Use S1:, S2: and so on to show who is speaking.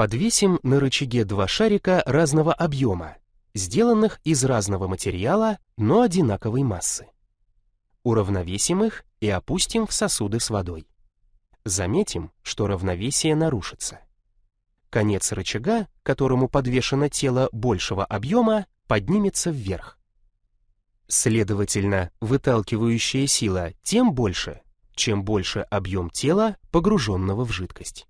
S1: Подвесим на рычаге два шарика разного объема, сделанных из разного материала, но одинаковой массы. Уравновесим их и опустим в сосуды с водой. Заметим, что равновесие нарушится. Конец рычага, которому подвешено тело большего объема, поднимется вверх. Следовательно, выталкивающая сила тем больше, чем больше объем тела, погруженного в жидкость.